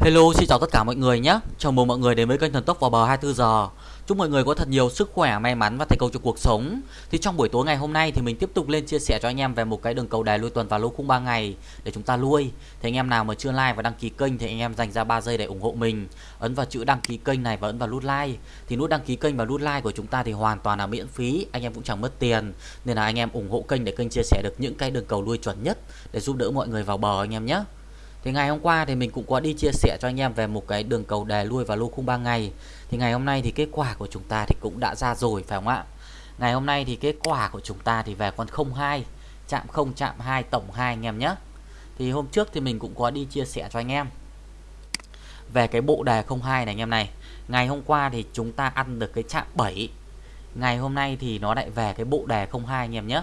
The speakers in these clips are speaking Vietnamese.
Hello, xin chào tất cả mọi người nhé. Chào mừng mọi người đến với kênh Thần Tốc vào bờ 24 giờ. Chúc mọi người có thật nhiều sức khỏe, may mắn và thành công trong cuộc sống. Thì trong buổi tối ngày hôm nay thì mình tiếp tục lên chia sẻ cho anh em về một cái đường cầu đài lui tuần và lô khung 3 ngày để chúng ta lui. Thì anh em nào mà chưa like và đăng ký kênh thì anh em dành ra 3 giây để ủng hộ mình. Ấn vào chữ đăng ký kênh này và ấn vào nút like. Thì nút đăng ký kênh và nút like của chúng ta thì hoàn toàn là miễn phí, anh em cũng chẳng mất tiền. Nên là anh em ủng hộ kênh để kênh chia sẻ được những cái đường cầu lui chuẩn nhất để giúp đỡ mọi người vào bờ anh em nhé. Thì ngày hôm qua thì mình cũng có đi chia sẻ cho anh em về một cái đường cầu đề lui và lô khung 3 ngày. Thì ngày hôm nay thì kết quả của chúng ta thì cũng đã ra rồi phải không ạ? Ngày hôm nay thì kết quả của chúng ta thì về con 02, chạm 0 chạm 2 tổng 2 anh em nhé. Thì hôm trước thì mình cũng có đi chia sẻ cho anh em về cái bộ đề 02 này anh em này. Ngày hôm qua thì chúng ta ăn được cái chạm 7. Ngày hôm nay thì nó lại về cái bộ đề 02 anh em nhé.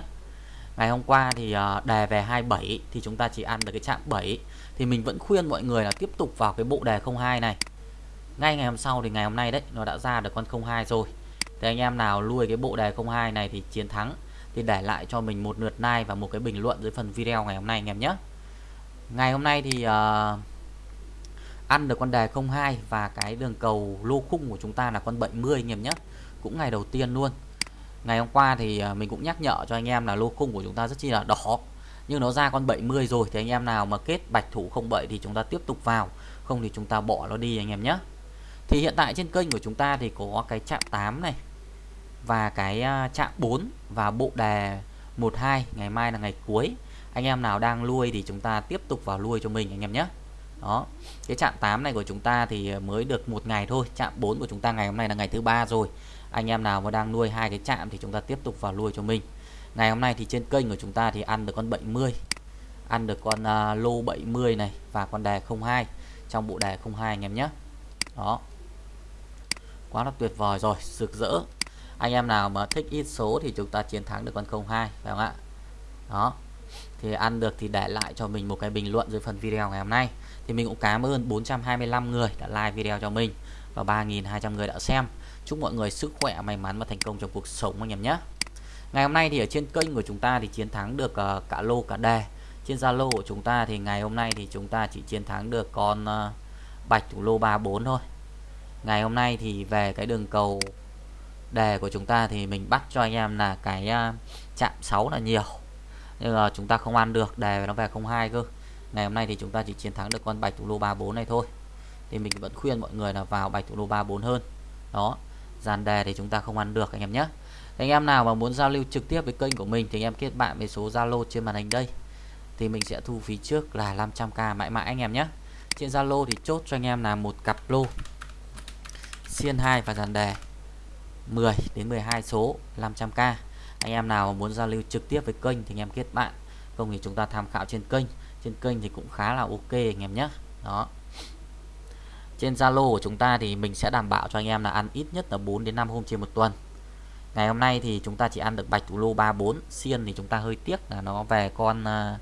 Ngày hôm qua thì ờ, đề về 27 thì chúng ta chỉ ăn được cái chạm 7 thì mình vẫn khuyên mọi người là tiếp tục vào cái bộ đề 02 này. Ngay ngày hôm sau thì ngày hôm nay đấy nó đã ra được con 02 rồi. Thì anh em nào nuôi cái bộ đề 02 này thì chiến thắng thì để lại cho mình một lượt like và một cái bình luận dưới phần video ngày hôm nay anh em nhé. Ngày hôm nay thì uh, ăn được con đề 02 và cái đường cầu lô khung của chúng ta là con 70 anh em nhé. Cũng ngày đầu tiên luôn ngày hôm qua thì à, mình cũng nhắc nhở cho anh em là lô khung của chúng ta rất chi là đỏ. Nhưng nó ra con 70 rồi thì anh em nào mà kết bạch thủ không bậy thì chúng ta tiếp tục vào. Không thì chúng ta bỏ nó đi anh em nhé. Thì hiện tại trên kênh của chúng ta thì có cái chạm 8 này và cái à, chạm 4 và bộ đề 12 ngày mai là ngày cuối. Anh em nào đang nuôi thì chúng ta tiếp tục vào nuôi cho mình anh em nhé. Đó, cái chạm 8 này của chúng ta thì à, mới được một ngày thôi. Chạm 4 của chúng ta ngày hôm nay là ngày thứ ba rồi anh em nào mà đang nuôi hai cái chạm thì chúng ta tiếp tục vào nuôi cho mình. Ngày hôm nay thì trên kênh của chúng ta thì ăn được con 70 ăn được con uh, lô 70 này và con đề 02 trong bộ đề 02 anh em nhé. Đó. Quá là tuyệt vời rồi rực rỡ. Anh em nào mà thích ít số thì chúng ta chiến thắng được con 02 phải không ạ? Đó. Thì ăn được thì để lại cho mình một cái bình luận dưới phần video ngày hôm nay. Thì mình cũng cảm ơn 425 người đã like video cho mình và 3.200 người đã xem. Chúc mọi người sức khỏe, may mắn và thành công trong cuộc sống anh em nhé. Ngày hôm nay thì ở trên kênh của chúng ta thì chiến thắng được ờ, cả lô cả đề. Trên Zalo của chúng ta thì ngày hôm nay thì chúng ta chỉ chiến thắng được con ờ, bạch thủ lô 34 thôi. Ngày hôm nay thì về cái đường cầu đề của chúng ta thì mình bắt cho anh em là cái ờ, chạm 6 là nhiều. Nhưng mà chúng ta không ăn được, đề nó về 02 cơ. Ngày hôm nay thì chúng ta chỉ chiến thắng được con bạch thủ lô 34 này thôi thì mình vẫn khuyên mọi người là vào bạch thủ lô 34 hơn. Đó, dàn đề thì chúng ta không ăn được, anh em nhé. Anh em nào mà muốn giao lưu trực tiếp với kênh của mình thì anh em kết bạn với số Zalo trên màn hình đây. Thì mình sẽ thu phí trước là 500k mãi mãi, anh em nhé. Trên Zalo thì chốt cho anh em là một cặp lô, xiên 2 và dàn đề 10 đến 12 số 500k anh em nào muốn giao lưu trực tiếp với kênh thì anh em kết bạn. Không thì chúng ta tham khảo trên kênh. Trên kênh thì cũng khá là ok, anh em nhé. Đó trên Zalo của chúng ta thì mình sẽ đảm bảo cho anh em là ăn ít nhất là 4 đến 5 hôm trên một tuần. Ngày hôm nay thì chúng ta chỉ ăn được bạch thủ lô 34 xiên thì chúng ta hơi tiếc là nó về con à,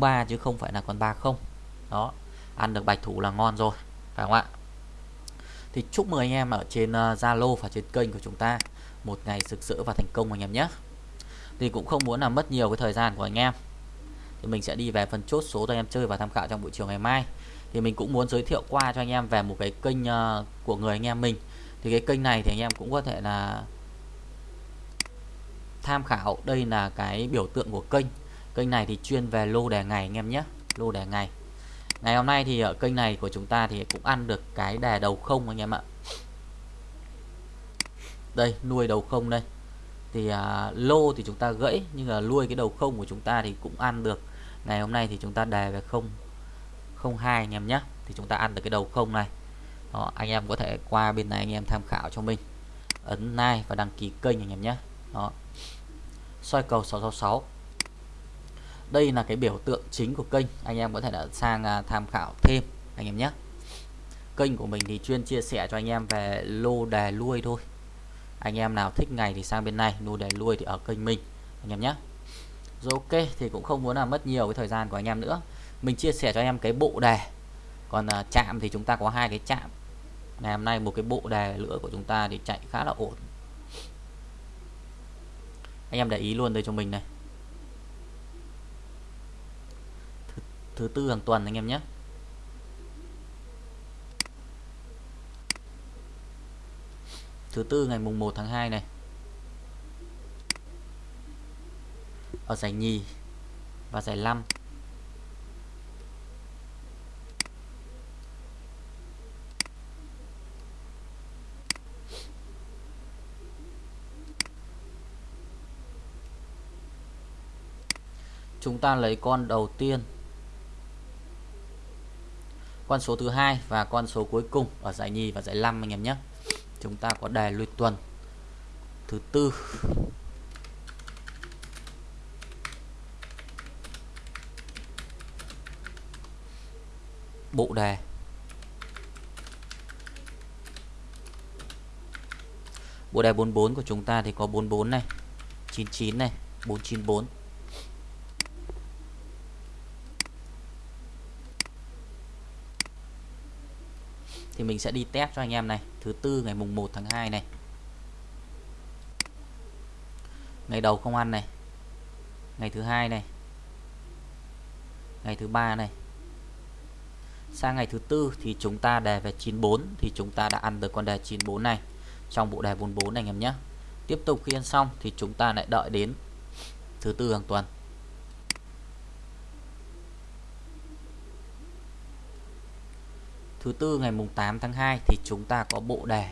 03 chứ không phải là con 30 đó, ăn được bạch thủ là ngon rồi, phải không ạ? Thì chúc mừng anh em ở trên à, Zalo và trên kênh của chúng ta một ngày sực sỡ và thành công anh em nhé. Thì cũng không muốn là mất nhiều cái thời gian của anh em. Thì mình sẽ đi về phần chốt số cho anh em chơi và tham khảo trong buổi chiều ngày mai thì mình cũng muốn giới thiệu qua cho anh em về một cái kênh uh, của người anh em mình. Thì cái kênh này thì anh em cũng có thể là tham khảo. Đây là cái biểu tượng của kênh. Kênh này thì chuyên về lô đề ngày anh em nhé. Lô đề ngày. Ngày hôm nay thì ở kênh này của chúng ta thì cũng ăn được cái đề đầu không anh em ạ. Đây nuôi đầu không đây. Thì à, lô thì chúng ta gãy nhưng là nuôi cái đầu không của chúng ta thì cũng ăn được. Ngày hôm nay thì chúng ta đề về không. 02 anh em nhé. Thì chúng ta ăn được cái đầu không này. Đó, anh em có thể qua bên này anh em tham khảo cho mình. Ấn like và đăng ký kênh anh em nhé. Đó. Soi cầu 666 đây là cái biểu tượng chính của kênh. Anh em có thể là sang à, tham khảo thêm anh em nhé. Kênh của mình thì chuyên chia sẻ cho anh em về lô đề lui thôi. Anh em nào thích ngày thì sang bên này lô đề lui thì ở kênh mình anh em nhé. Rồi ok thì cũng không muốn là mất nhiều cái thời gian của anh em nữa mình chia sẻ cho em cái bộ đề. Còn à, chạm thì chúng ta có hai cái chạm. Ngày hôm nay một cái bộ đề nữa của chúng ta thì chạy khá là ổn. Anh em để ý luôn đây cho mình này. Thứ, thứ tư hàng tuần anh em nhé. Thứ tư ngày mùng 1 tháng 2 này. Ở giải nhì và giải 5 chúng ta lấy con đầu tiên. Con số thứ hai và con số cuối cùng ở giải nhì và giải 5 anh em nhé. Chúng ta có đề luyện tuần thứ tư. Bộ đề. Bộ đề 44 của chúng ta thì có 44 này 99 này 494 thì mình sẽ đi test cho anh em này. Thứ tư, ngày mùng 1 tháng 2 này. Ngày đầu không ăn này. Ngày thứ hai này. Ngày thứ ba này. Sang ngày thứ tư thì chúng ta đề về 94 thì chúng ta đã ăn được con đề 94 này trong bộ đề 44 này, anh em nhé. Tiếp tục khi ăn xong thì chúng ta lại đợi đến thứ tư hàng tuần. Thứ tư, ngày mùng 8 tháng 2 thì chúng ta có bộ đề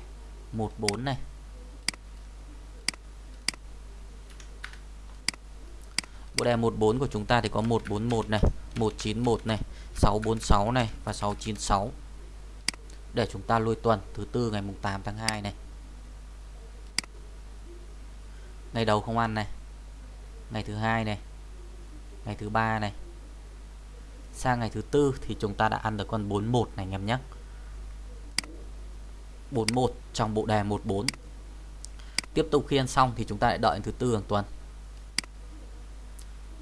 14 này. Bộ đề 14 của chúng ta thì có 141 này 191 này 646 này và 696 để chúng ta lôi tuần, thứ tư, ngày mùng 8 tháng 2 này. Ngày đầu không ăn này. Ngày thứ hai này. Ngày thứ ba này sang ngày thứ tư thì chúng ta đã ăn được con 41 này anh em nhé. 41 trong bộ đề 14 tiếp tục khi ăn xong thì chúng ta lại đợi đến thứ tư hàng tuần.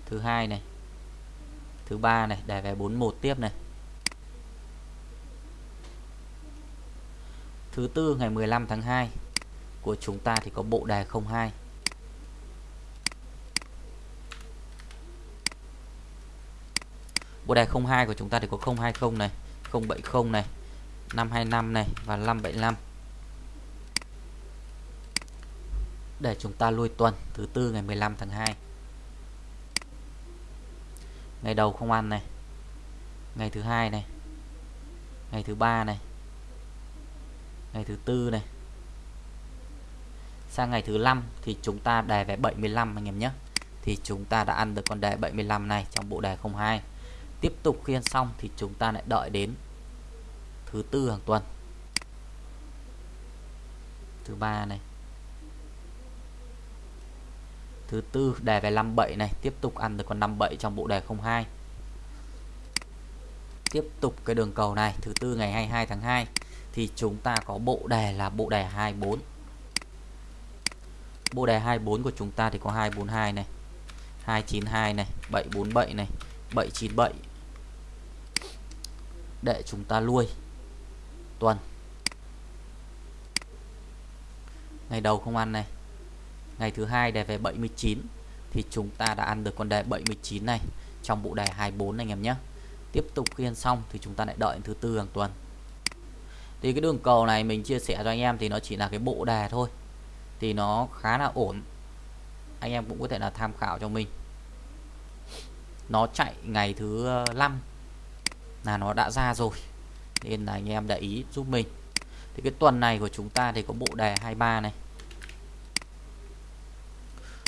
Thứ hai này, thứ ba này đề về 41 tiếp này. Thứ tư ngày 15 tháng 2 của chúng ta thì có bộ đề 02 Bộ đề 02 của chúng ta thì có 020 này, 070 này, 525 này và 575. Để chúng ta lui tuần thứ tư ngày 15 tháng 2. Ngày đầu không ăn này. Ngày thứ hai này. Ngày thứ ba này. Ngày thứ tư này. Sang ngày thứ năm thì chúng ta đề về 75 anh em nhé. Thì chúng ta đã ăn được con đề 75 này trong bộ đề 02 tiếp tục khiên xong thì chúng ta lại đợi đến thứ tư hàng tuần. Thứ ba này. Thứ tư đề về 57 này. Tiếp tục ăn được con 57 trong bộ đề 02 tiếp tục cái đường cầu này. Thứ tư ngày 22 tháng 2 thì chúng ta có bộ đề là bộ đề 24 bộ đề 24 của chúng ta thì có 242 này. 292 này. 747 này. 797 để chúng ta nuôi. Tuần. Ngày đầu không ăn này. Ngày thứ hai đề về 79 thì chúng ta đã ăn được con đề 79 này trong bộ đề 24 này, anh em nhé. Tiếp tục khi ăn xong thì chúng ta lại đợi thứ tư hàng tuần. Thì cái đường cầu này mình chia sẻ cho anh em thì nó chỉ là cái bộ đề thôi. Thì nó khá là ổn. Anh em cũng có thể là tham khảo cho mình. Nó chạy ngày thứ 5 là nó đã ra rồi. Nên là anh em để ý giúp mình. Thì cái tuần này của chúng ta thì có bộ đề 23 này.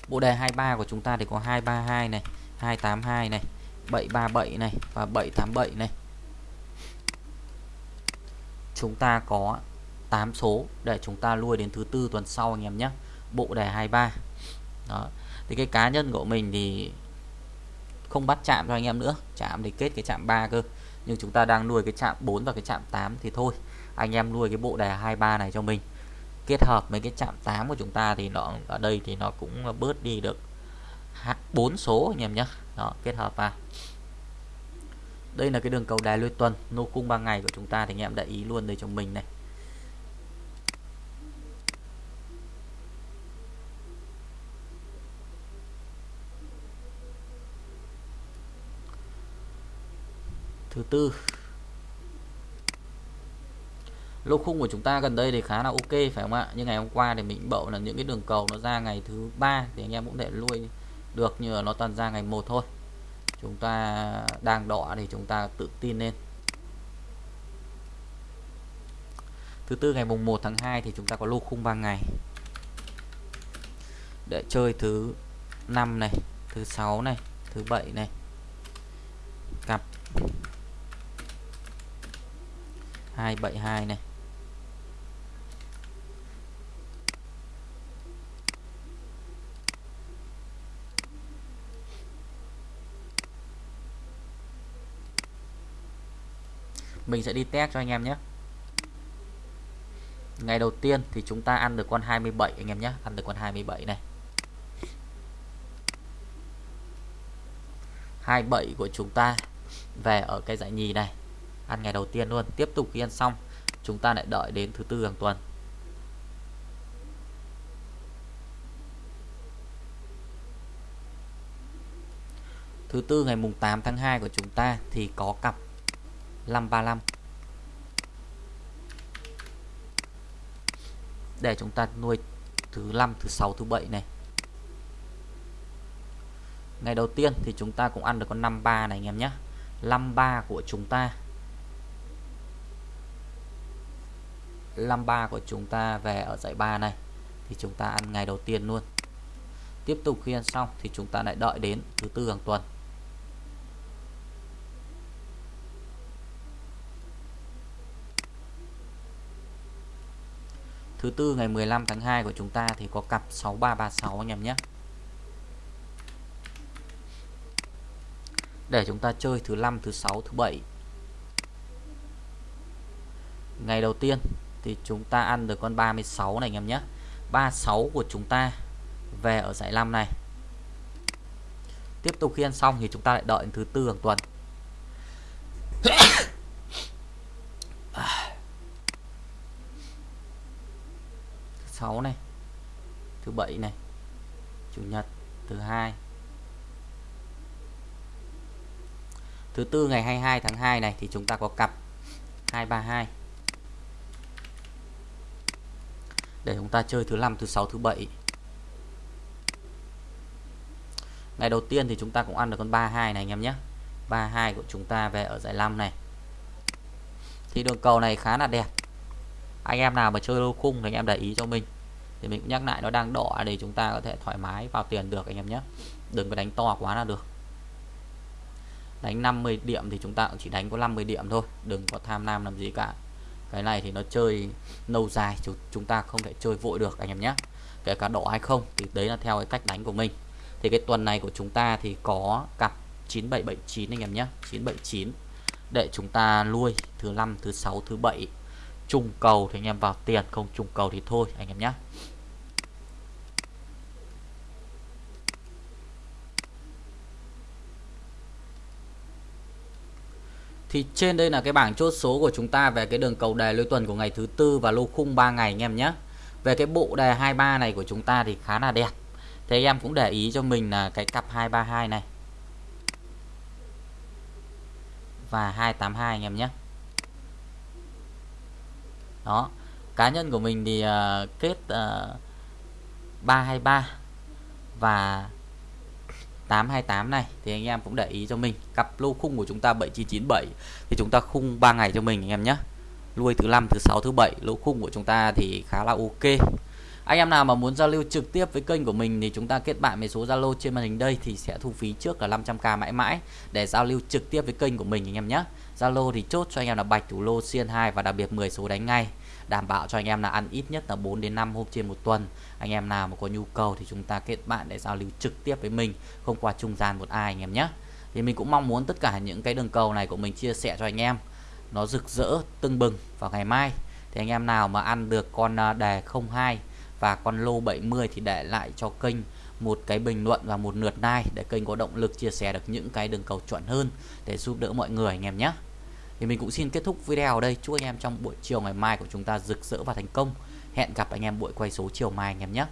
Bộ đề 23 của chúng ta thì có 232 này 282 này 737 này và 787 này. Chúng ta có 8 số để chúng ta lui đến thứ tư tuần sau anh em nhé. Bộ đề 23 đó. Thì cái cá nhân của mình thì không bắt chạm cho anh em nữa. Chạm thì kết cái chạm 3 cơ nhưng chúng ta đang nuôi cái chạm 4 và cái chạm 8 thì thôi, anh em nuôi cái bộ đề 23 này cho mình. Kết hợp với cái chạm 8 của chúng ta thì nó, ở đây thì nó cũng bớt đi được bốn số anh em nhé đó, kết hợp vào. Đây là cái đường cầu đài lôi tuần, nô cung 3 ngày của chúng ta thì anh em để ý luôn đây cho mình này. Thứ tư. Lô khung của chúng ta gần đây thì khá là ok, phải không ạ? Nhưng ngày hôm qua thì mình bậu là những cái đường cầu nó ra ngày thứ ba thì anh em cũng để lui được như nó toàn ra ngày một thôi. Chúng ta đang đỏ thì chúng ta tự tin lên. Thứ tư, ngày mùng 1 tháng 2 thì chúng ta có lô khung 3 ngày. Để chơi thứ năm này, thứ sáu này, thứ bảy này. Cặp 272 này. Mình sẽ đi test cho anh em nhé. Ngày đầu tiên thì chúng ta ăn được con 27 anh em nhé. Ăn được con 27 này. 27 của chúng ta về ở cái giải nhì này ăn ngày đầu tiên luôn, tiếp tục khi ăn xong. Chúng ta lại đợi đến thứ tư hàng tuần. Thứ tư ngày mùng 8 tháng 2 của chúng ta thì có cặp 535 để chúng ta nuôi thứ năm thứ sáu, thứ bảy này. Ngày đầu tiên thì chúng ta cũng ăn được con 53 này anh em nhé. 53 của chúng ta 53 của chúng ta về ở dãy 3 này. Thì chúng ta ăn ngày đầu tiên luôn. Tiếp tục khi ăn xong thì chúng ta lại đợi đến thứ tư hàng tuần. Thứ tư ngày 15 tháng 2 của chúng ta thì có cặp 6336 anh em nhé. Để chúng ta chơi thứ năm, thứ sáu, thứ bảy. Ngày đầu tiên thì chúng ta ăn được con 36 này anh em nhé. 36 của chúng ta về ở giải 5 này. Tiếp tục khi ăn xong thì chúng ta lại đợi thứ tư hàng tuần. Thứ sáu này, thứ bảy này, chủ nhật, thứ hai. Thứ tư ngày 22 tháng 2 này thì chúng ta có cặp 232 để chúng ta chơi thứ năm, thứ sáu, thứ bảy. Ngày đầu tiên thì chúng ta cũng ăn được con 32 này anh em nhé. 32 của chúng ta về ở giải 5 này. Thì đường cầu này khá là đẹp. Anh em nào mà chơi lô khung thì anh em để ý cho mình. Thì mình cũng nhắc lại nó đang đỏ để chúng ta có thể thoải mái vào tiền được anh em nhé. Đừng có đánh to quá là được. Đánh 50 điểm thì chúng ta cũng chỉ đánh có 50 điểm thôi. Đừng có tham lam làm gì cả cái này thì nó chơi lâu dài, chúng ta không thể chơi vội được, anh em nhé. Kể cả đỏ hay không, thì đấy là theo cái cách đánh của mình. Thì cái tuần này của chúng ta thì có cặp 9779 anh em nhé. 979 để chúng ta nuôi thứ năm, thứ sáu, thứ bảy. Trùng cầu thì anh em vào tiền, không trùng cầu thì thôi, anh em nhé. Thì trên đây là cái bảng chốt số của chúng ta về cái đường cầu đề lôi tuần của ngày thứ tư và lô khung 3 ngày anh em nhé. Về cái bộ đề 23 này của chúng ta thì khá là đẹp. Thế em cũng để ý cho mình là cái cặp 232 này. Và 282 anh em nhé. Đó. Cá nhân của mình thì uh, kết ờ, uh, 323 và 828 này, thì anh em cũng để ý cho mình. Cặp lô khung của chúng ta 7997 thì chúng ta khung 3 ngày cho mình anh em nhé. Nuôi thứ năm, thứ sáu, thứ bảy, lô khung của chúng ta thì khá là ok. Anh em nào mà muốn giao lưu trực tiếp với kênh của mình thì chúng ta kết bạn với số Zalo trên màn hình đây thì sẽ thu phí trước là 500k mãi mãi để giao lưu trực tiếp với kênh của mình anh em nhé. Zalo thì chốt cho anh em là bạch thủ lô, xiên 2 và đặc biệt 10 số đánh ngay đảm bảo cho anh em là ăn ít nhất là 4 đến 5 hôm trên một tuần. Anh em nào mà có nhu cầu thì chúng ta kết bạn để giao lưu trực tiếp với mình, không qua trung gian một ai anh em nhé. Thì mình cũng mong muốn tất cả những cái đường cầu này của mình chia sẻ cho anh em, nó rực rỡ, tưng bừng vào ngày mai. Thì anh em nào mà ăn được con à, đề 02 và con lô 70 thì để lại cho kênh một cái bình luận và một lượt like để kênh có động lực chia sẻ được những cái đường cầu chuẩn hơn để giúp đỡ mọi người anh em nhé thì mình cũng xin kết thúc video ở đây. Chúc anh em trong buổi chiều ngày mai của chúng ta rực rỡ và thành công. Hẹn gặp anh em buổi quay số chiều mai anh em nhé.